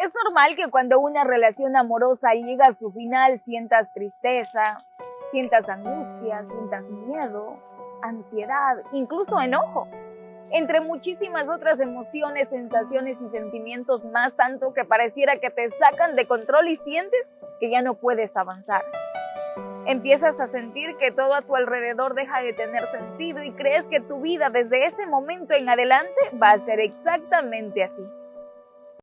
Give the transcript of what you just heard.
Es normal que cuando una relación amorosa llega a su final sientas tristeza, sientas angustia, sientas miedo, ansiedad, incluso enojo, entre muchísimas otras emociones, sensaciones y sentimientos más, tanto que pareciera que te sacan de control y sientes que ya no puedes avanzar. Empiezas a sentir que todo a tu alrededor deja de tener sentido y crees que tu vida desde ese momento en adelante va a ser exactamente así.